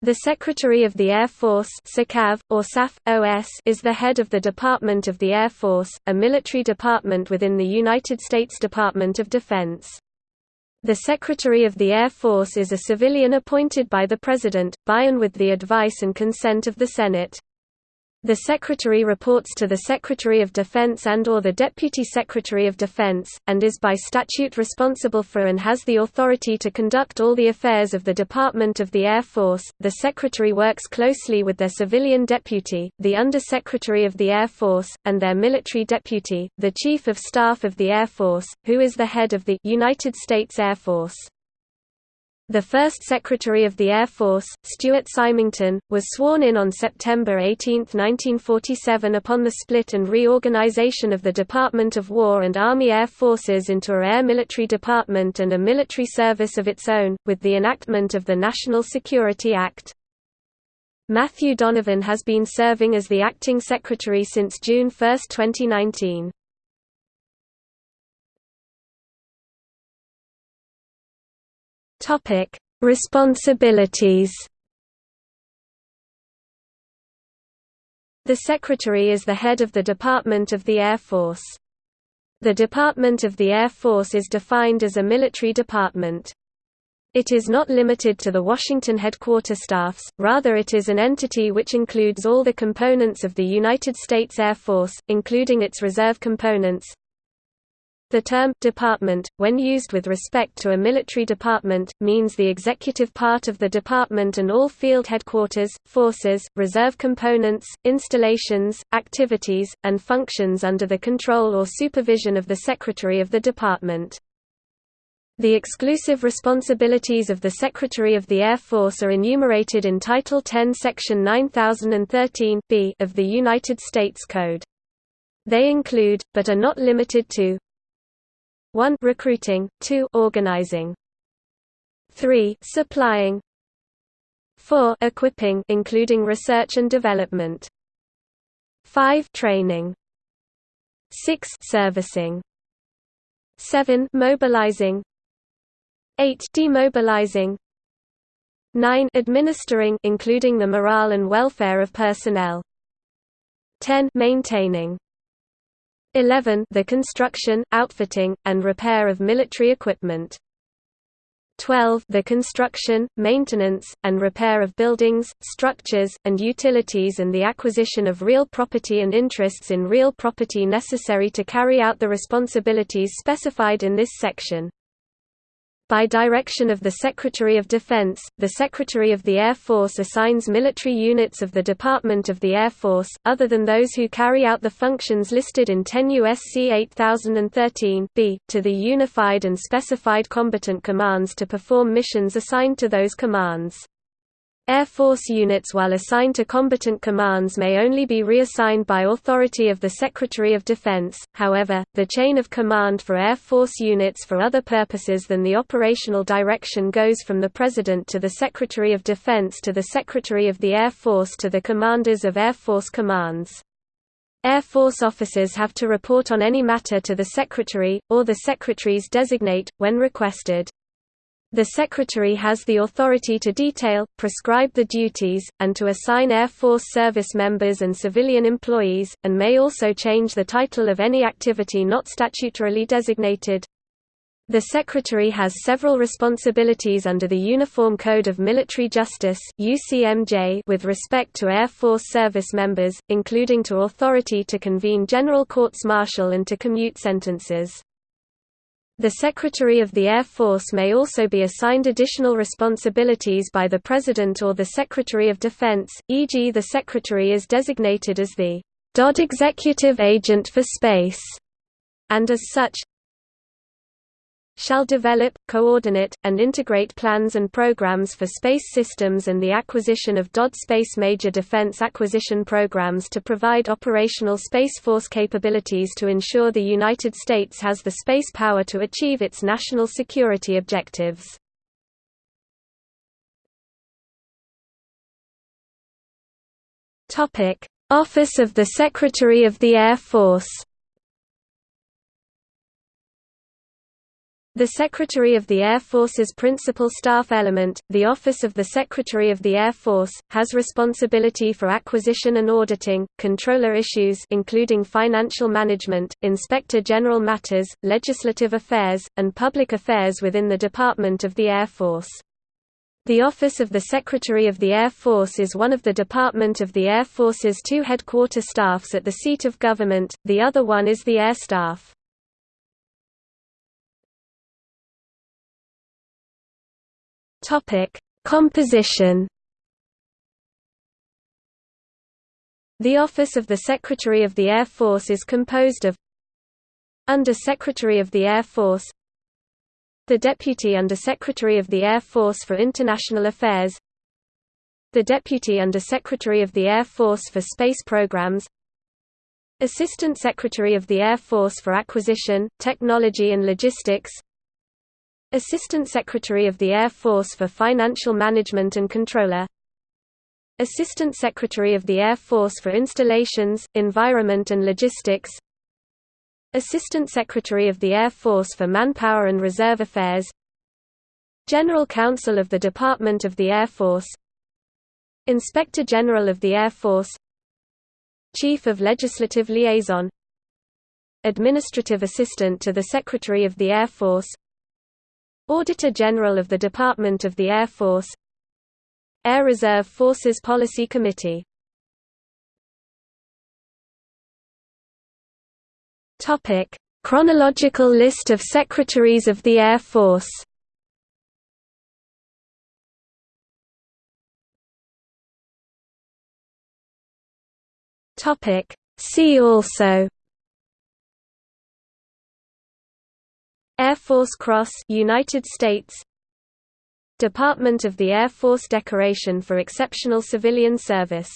The Secretary of the Air Force or SAF, OS is the head of the Department of the Air Force, a military department within the United States Department of Defense. The Secretary of the Air Force is a civilian appointed by the President, by and with the advice and consent of the Senate. The Secretary reports to the Secretary of Defense and or the Deputy Secretary of Defense, and is by statute responsible for and has the authority to conduct all the affairs of the Department of the Air Force. The Secretary works closely with their civilian deputy, the Under-Secretary of the Air Force, and their military deputy, the Chief of Staff of the Air Force, who is the head of the United States Air Force. The first Secretary of the Air Force, Stuart Symington, was sworn in on September 18, 1947 upon the split and reorganization of the Department of War and Army Air Forces into a Air Military Department and a military service of its own, with the enactment of the National Security Act. Matthew Donovan has been serving as the acting secretary since June 1, 2019. Topic: Responsibilities. The Secretary is the head of the Department of the Air Force. The Department of the Air Force is defined as a military department. It is not limited to the Washington headquarter staffs, rather it is an entity which includes all the components of the United States Air Force, including its reserve components, the term «department», when used with respect to a military department, means the executive part of the department and all field headquarters, forces, reserve components, installations, activities, and functions under the control or supervision of the Secretary of the Department. The exclusive responsibilities of the Secretary of the Air Force are enumerated in Title 10 Section 9013 B of the United States Code. They include, but are not limited to 1 recruiting, 2 organizing, 3 supplying, 4 equipping including research and development, 5 training, 6 servicing, 7 mobilizing, 8 demobilizing, 9 administering including the morale and welfare of personnel, 10 maintaining 11 the construction, outfitting, and repair of military equipment. 12 the construction, maintenance, and repair of buildings, structures, and utilities and the acquisition of real property and interests in real property necessary to carry out the responsibilities specified in this section. By direction of the Secretary of Defense, the Secretary of the Air Force assigns military units of the Department of the Air Force, other than those who carry out the functions listed in 10 U.S.C. 8013 B, to the Unified and Specified Combatant Commands to perform missions assigned to those commands. Air Force units while assigned to combatant commands may only be reassigned by authority of the Secretary of Defense, however, the chain of command for Air Force units for other purposes than the operational direction goes from the President to the Secretary of Defense to the Secretary of the Air Force to the commanders of Air Force commands. Air Force officers have to report on any matter to the Secretary, or the Secretaries designate, when requested. The Secretary has the authority to detail, prescribe the duties, and to assign Air Force service members and civilian employees, and may also change the title of any activity not statutorily designated. The Secretary has several responsibilities under the Uniform Code of Military Justice with respect to Air Force service members, including to authority to convene general courts-martial and to commute sentences. The Secretary of the Air Force may also be assigned additional responsibilities by the President or the Secretary of Defense, e.g. the Secretary is designated as the DOD Executive Agent for Space, and as such, shall develop, coordinate, and integrate plans and programs for space systems and the acquisition of DOD Space Major Defense Acquisition Programs to provide operational Space Force capabilities to ensure the United States has the space power to achieve its national security objectives. Office of the Secretary of the Air Force The Secretary of the Air Force's principal staff element, the Office of the Secretary of the Air Force, has responsibility for acquisition and auditing, comptroller issues including financial management, inspector general matters, legislative affairs, and public affairs within the Department of the Air Force. The Office of the Secretary of the Air Force is one of the Department of the Air Force's two headquarter staffs at the seat of government, the other one is the Air Staff. Topic: Composition. The Office of the Secretary of the Air Force is composed of Under Secretary of the Air Force the Deputy Under Secretary of the Air Force for International Affairs the Deputy Under Secretary of the Air Force for Space Programs Assistant Secretary of the Air Force for Acquisition, Technology and Logistics Assistant Secretary of the Air Force for Financial Management and Comptroller. Assistant Secretary of the Air Force for Installations, Environment and Logistics. Assistant Secretary of the Air Force for Manpower and Reserve Affairs. General Counsel of the Department of the Air Force. Inspector General of the Air Force. Chief of Legislative Liaison. Administrative Assistant to the Secretary of the Air Force Auditor General of the Department of the Air Force Air Reserve Forces Policy Committee Chronological list of Secretaries of the Air Force. See also Air Force Cross United States Department of the Air Force Decoration for Exceptional Civilian Service